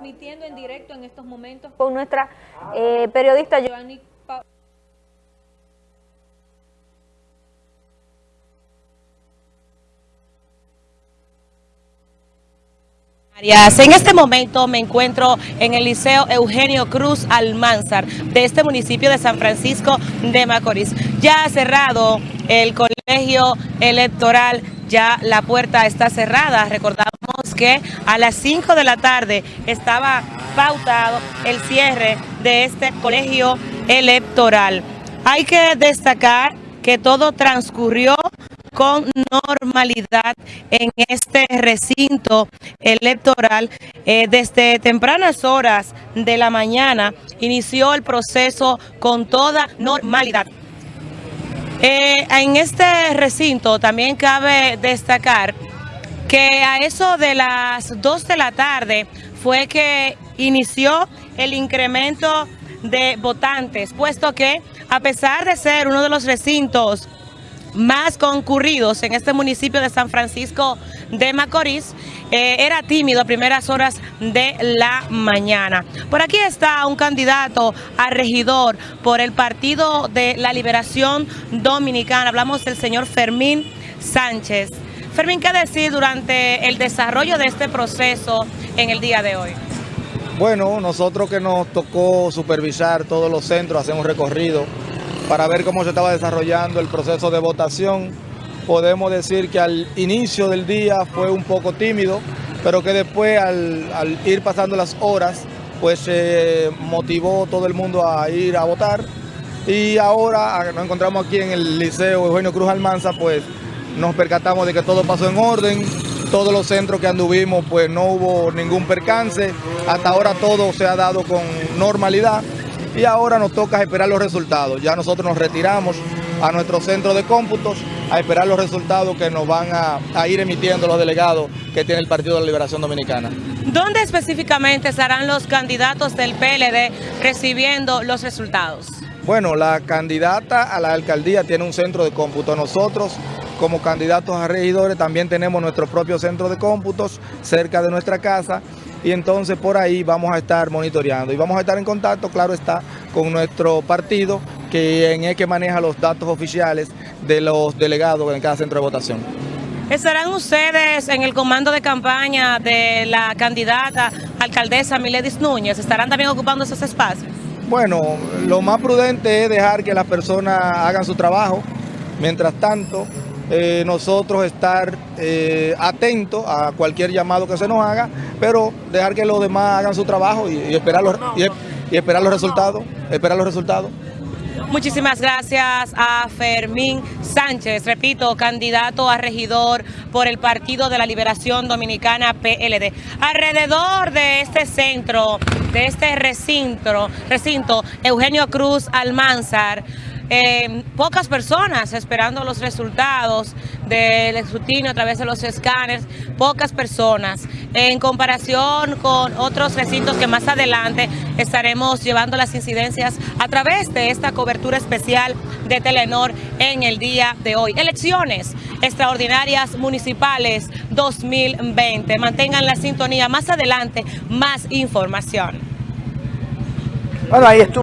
transmitiendo en directo en estos momentos con nuestra eh, periodista Giovanni pa En este momento me encuentro en el Liceo Eugenio Cruz Almanzar de este municipio de San Francisco de Macorís. Ya ha cerrado el colegio electoral, ya la puerta está cerrada. Recordamos que a las 5 de la tarde estaba pautado el cierre de este colegio electoral. Hay que destacar que todo transcurrió con normalidad en este recinto electoral. Eh, desde tempranas horas de la mañana inició el proceso con toda normalidad. Eh, en este recinto también cabe destacar que a eso de las 2 de la tarde fue que inició el incremento de votantes, puesto que a pesar de ser uno de los recintos más concurridos en este municipio de San Francisco de Macorís, eh, era tímido a primeras horas de la mañana. Por aquí está un candidato a regidor por el Partido de la Liberación Dominicana. Hablamos del señor Fermín Sánchez. Fermín, ¿qué decir durante el desarrollo de este proceso en el día de hoy? Bueno, nosotros que nos tocó supervisar todos los centros, hacemos recorrido para ver cómo se estaba desarrollando el proceso de votación. Podemos decir que al inicio del día fue un poco tímido, pero que después al, ir pasando las horas, pues se motivó todo el mundo a ir a votar. Y ahora nos encontramos aquí en el Liceo Eugenio Cruz Almanza, pues nos percatamos de que todo pasó en orden, todos los centros que anduvimos pues no hubo ningún percance, hasta ahora todo se ha dado con normalidad y ahora nos toca esperar los resultados. Ya nosotros nos retiramos a nuestro centro de cómputos a esperar los resultados que nos van a, ir emitiendo los delegados que tiene el Partido de la Liberación Dominicana. ¿Dónde específicamente estarán los candidatos del PLD recibiendo los resultados? Bueno, la candidata a la alcaldía tiene un centro de cómputo. Nosotros, como candidatos a regidores, también tenemos nuestro propio centro de cómputos cerca de nuestra casa y entonces por ahí vamos a estar monitoreando y vamos a estar en contacto, claro está, con nuestro partido, que es que maneja los datos oficiales de los delegados en cada centro de votación. ¿Estarán ustedes en el comando de campaña de la candidata alcaldesa Miledis Núñez? ¿Estarán también ocupando esos espacios? Bueno, lo más prudente es dejar que las personas hagan su trabajo. Mientras tanto, eh, nosotros estar eh, atentos a cualquier llamado que se nos haga, pero dejar que los demás hagan su trabajo y, esperar, los, y, esperar los resultados, esperar los resultados. Muchísimas gracias a Fermín Sánchez, repito, candidato a regidor por el Partido de la Liberación Dominicana PLD. Alrededor de este centro, de este recinto, recinto Eugenio Cruz Almanzar, eh, pocas personas esperando los resultados del escrutinio a través de los escáneres, pocas personas. En comparación con otros recintos que más adelante estaremos llevando las incidencias a través de esta cobertura especial de Telenor en el día de hoy. Elecciones extraordinarias municipales 2020. Mantengan la sintonía. Más adelante, más información. Bueno, ahí estuvo.